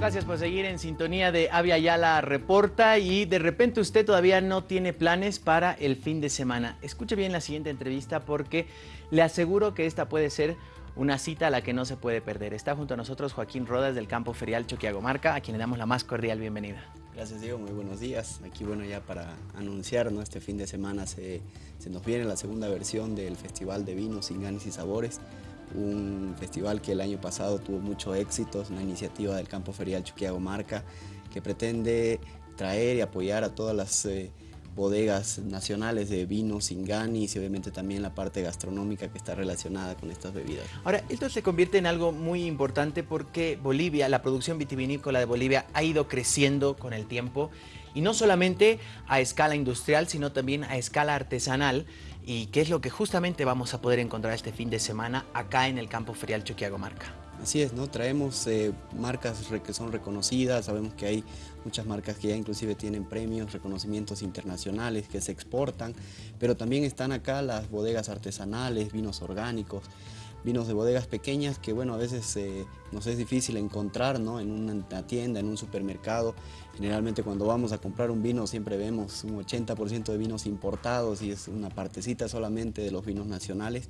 Gracias por seguir en sintonía de Avia Yala Reporta y de repente usted todavía no tiene planes para el fin de semana. Escuche bien la siguiente entrevista porque le aseguro que esta puede ser una cita a la que no se puede perder. Está junto a nosotros Joaquín Rodas del Campo Ferial Choquiagomarca, a quien le damos la más cordial bienvenida. Gracias Diego, muy buenos días. Aquí bueno ya para anunciar, ¿no? este fin de semana se, se nos viene la segunda versión del Festival de Vinos, Sin Ganes y Sabores un festival que el año pasado tuvo mucho éxito, es una iniciativa del Campo Ferial Chuquiago Marca que pretende traer y apoyar a todas las eh, bodegas nacionales de vinos, singanis y obviamente también la parte gastronómica que está relacionada con estas bebidas. Ahora, esto se convierte en algo muy importante porque Bolivia, la producción vitivinícola de Bolivia ha ido creciendo con el tiempo y no solamente a escala industrial, sino también a escala artesanal y qué es lo que justamente vamos a poder encontrar este fin de semana acá en el campo ferial Choquiago Marca. Así es, ¿no? Traemos eh, marcas que son reconocidas, sabemos que hay muchas marcas que ya inclusive tienen premios, reconocimientos internacionales que se exportan, pero también están acá las bodegas artesanales, vinos orgánicos, vinos de bodegas pequeñas que bueno, a veces eh, nos es difícil encontrar ¿no? en una tienda, en un supermercado. Generalmente cuando vamos a comprar un vino siempre vemos un 80% de vinos importados y es una partecita solamente de los vinos nacionales.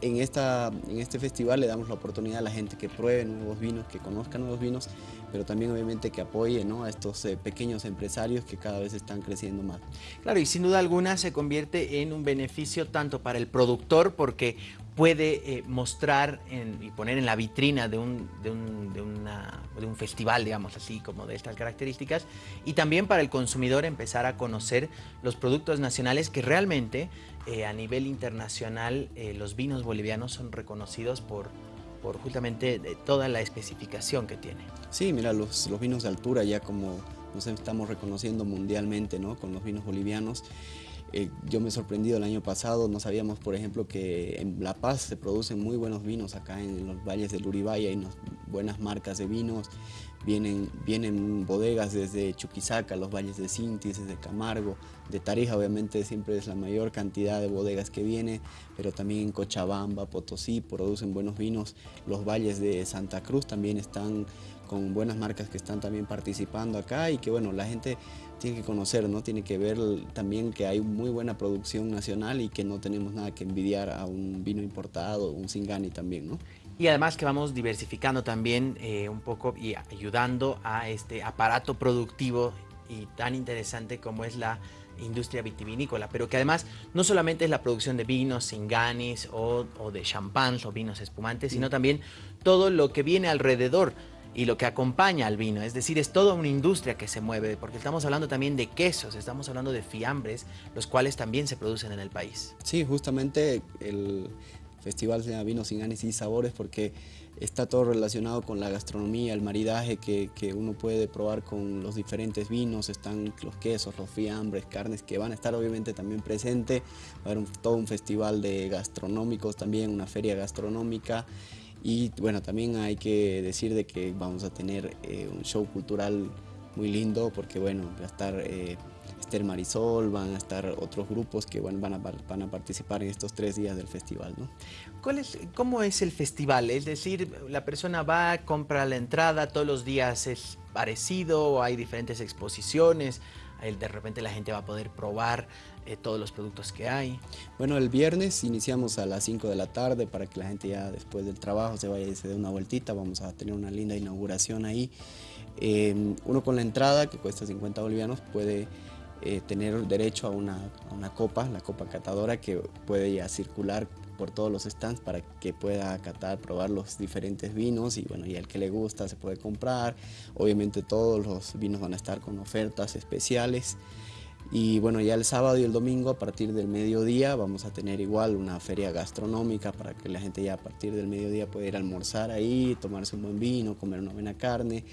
En, esta, en este festival le damos la oportunidad a la gente que pruebe nuevos vinos, que conozca nuevos vinos, pero también obviamente que apoye ¿no? a estos eh, pequeños empresarios que cada vez están creciendo más. Claro, y sin duda alguna se convierte en un beneficio tanto para el productor porque puede eh, mostrar y poner en la vitrina de un, de, un, de, un, festival, digamos así, como de estas características, y también para el consumidor empezar a conocer los productos nacionales que realmente eh, a nivel internacional los vinos bolivianos son reconocidos por, por justamente toda la especificación que tiene. Sí, mira, los, los vinos de altura ya como nos estamos reconociendo mundialmente ¿no? con los vinos bolivianos. Eh, yo me he sorprendido el año pasado, no sabíamos por ejemplo que en La Paz se producen muy buenos vinos acá en los valles del Uribay, hay buenas marcas de vinos, vienen, vienen bodegas desde Chuquisaca, los valles de Sintis, desde Camargo, de Tarija obviamente siempre es la mayor cantidad de bodegas que viene, pero también en Cochabamba, Potosí producen buenos vinos, los valles de Santa Cruz también están con buenas marcas que están también participando acá y que bueno, la gente tiene que conocer, ¿no? Tiene que ver también que hay muy buena producción nacional y que no tenemos nada que envidiar a un vino importado, un Singani también, ¿no? Y además que vamos diversificando también eh, un poco y ayudando a este aparato productivo y tan interesante como es la industria vitivinícola, pero que además no solamente es la producción de vinos, singanis o, o de champán o vinos espumantes, sino también todo lo que viene alrededor y lo que acompaña al vino. Es decir, es toda una industria que se mueve, porque estamos hablando también de quesos, estamos hablando de fiambres, los cuales también se producen en el país. Sí, justamente el festival se llama Vinos sin Ganes y Sabores porque está todo relacionado con la gastronomía, el maridaje que, que, uno puede probar con los diferentes vinos, están los quesos, los fiambres, carnes que van a estar obviamente también presentes, va a haber todo un festival de gastronómicos también, una feria gastronómica y bueno, también hay que decir de que vamos a tener eh, un show cultural muy lindo porque bueno, va a estar eh, Esther Marisol, van a estar otros grupos que bueno, van, a, van a participar en estos tres días del festival. ¿no? ¿Cuál es, ¿Cómo es el festival? Es decir, la persona va, compra la entrada, todos los días es parecido, hay diferentes exposiciones, de repente la gente va a poder probar eh, todos los productos que hay. Bueno, el viernes iniciamos a las 5 de la tarde para que la gente ya después del trabajo se vaya y se dé una vueltita, vamos a tener una linda inauguración ahí. Eh, uno con la entrada, que cuesta 50 bolivianos, puede eh, tener derecho a una, a una, copa, la copa catadora, que puede ya circular por todos los stands para que pueda catar, probar los diferentes vinos y bueno, y al que le gusta se puede comprar. Obviamente todos los vinos van a estar con ofertas especiales. Y bueno, ya el sábado y el domingo a partir del mediodía vamos a tener igual una feria gastronómica para que la gente ya a partir del mediodía pueda ir a almorzar ahí, tomarse un buen vino, comer una buena carne,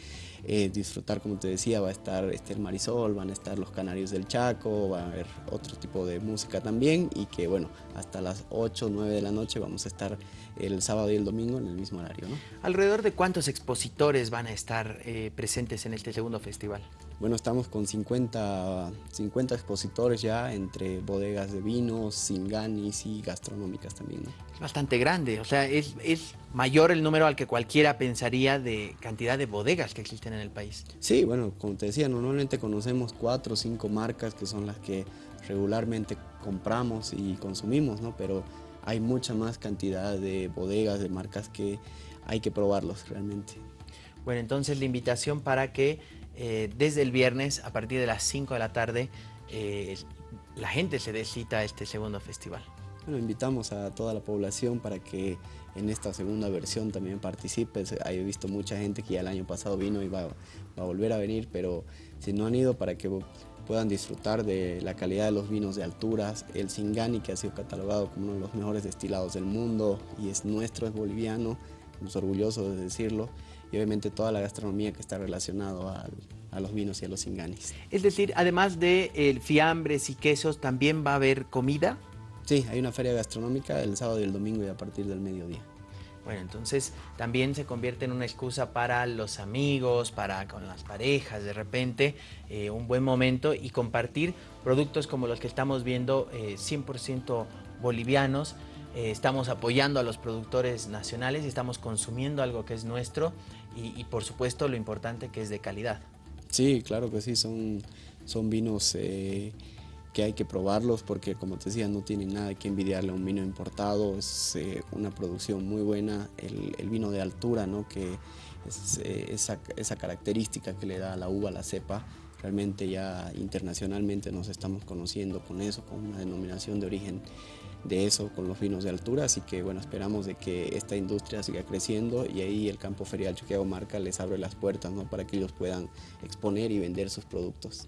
eh, disfrutar como te decía, va a estar Esther Marisol, van a estar los Canarios del Chaco, va a haber otro tipo de música también y que bueno, hasta las 8 o 9 de la noche vamos a estar el sábado y el domingo en el mismo horario. ¿no? ¿Alrededor de cuántos expositores van a estar eh, presentes en este segundo festival? Bueno, estamos con 50, 50 expositores ya entre bodegas de vinos, singanis y gastronómicas también. Es bastante grande, o sea, es, es mayor el número al que cualquiera pensaría de cantidad de bodegas que existen en el país. Sí, bueno, como te decía, normalmente conocemos cuatro o cinco marcas que son las que regularmente compramos y consumimos, ¿no? Pero hay mucha más cantidad de bodegas, de marcas que hay que probarlos realmente. Bueno, entonces la invitación para que eh, desde el viernes, a partir de las 5 de la tarde, eh, la gente se dé cita a este segundo festival. Bueno, invitamos a toda la población para que en esta segunda versión también participe. He visto mucha gente que ya el año pasado vino y va, va, a volver a venir, pero si no han ido para que puedan disfrutar de la calidad de los vinos de alturas, el Singani que ha sido catalogado como uno de los mejores destilados del mundo y es nuestro, es boliviano, estamos orgullosos de decirlo, y obviamente toda la gastronomía que está relacionado a los vinos y a los Singanis. Es decir, además de el fiambres y quesos, ¿también va a haber comida? Sí, hay una feria gastronómica el sábado y el domingo y a partir del mediodía. Bueno, entonces también se convierte en una excusa para los amigos, para con las parejas, de repente, eh, un buen momento y compartir productos como los que estamos viendo, 100% eh, bolivianos. Eh, estamos apoyando a los productores nacionales y estamos consumiendo algo que es nuestro y, por supuesto lo importante que es de calidad. Sí, claro que sí, son, son vinos que hay que probarlos porque como te decía no tiene nada que envidiarle a un vino importado, es eh, una producción muy buena, el, vino de altura ¿no? que es eh, esa, esa, característica que le da a la uva, la cepa, realmente ya internacionalmente nos estamos conociendo con eso, con una denominación de origen de eso con los vinos de altura, así que bueno, esperamos de que esta industria siga creciendo y ahí el campo ferial Choqueo Marca les abre las puertas ¿no? para que ellos puedan exponer y vender sus productos.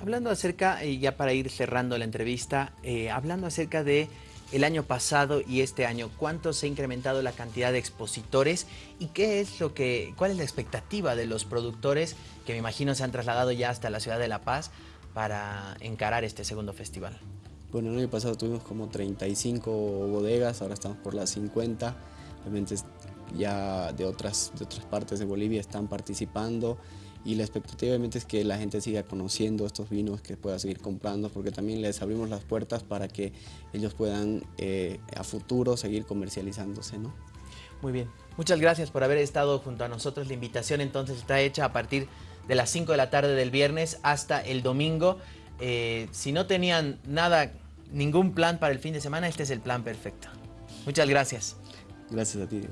Hablando acerca, y ya para ir cerrando la entrevista, eh, hablando acerca de el año pasado y este año, ¿cuánto se ha incrementado la cantidad de expositores y qué es lo que, cuál es la expectativa de los productores que me imagino se han trasladado ya hasta la ciudad de La Paz para encarar este segundo festival? Bueno, el año pasado tuvimos como 35 bodegas, ahora estamos por las 50. Obviamente ya de otras, de otras partes de Bolivia están participando y la expectativa obviamente es que la gente siga conociendo estos vinos, que pueda seguir comprando, porque también les abrimos las puertas para que ellos puedan eh, a futuro seguir comercializándose. ¿no? Muy bien, muchas gracias por haber estado junto a nosotros. La invitación entonces está hecha a partir de las 5 de la tarde del viernes hasta el domingo. Eh, si no tenían nada, ningún plan para el fin de semana, este es el plan perfecto. Muchas gracias. Gracias a ti.